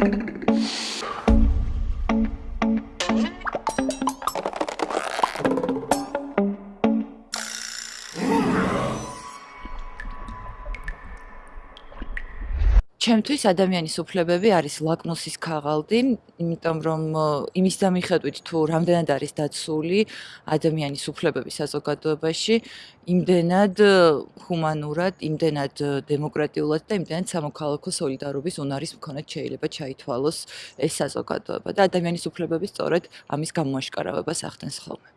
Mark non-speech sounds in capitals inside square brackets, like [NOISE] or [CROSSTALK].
Thank [LAUGHS] you. ჩემთვის ადამიანის უფლებები არის ლაკმუსის ქაღალდი, იმიტომ რომ იმის დამიხედვით თუ რამდენად არის დაცული ადამიანის უფლებები საზოგადოებაში, იმდენად ჰუმანურად, იმდენად დემოკრატიულად და იმდენად სამოქალაქო სოლიდარობის უნარის მქონედ შეიძლება ჩაითვალოს ეს საზოგადოება და ადამიანის უფლებები სწორედ ამის გამოაშკარავებას ახდენს ხოლმე.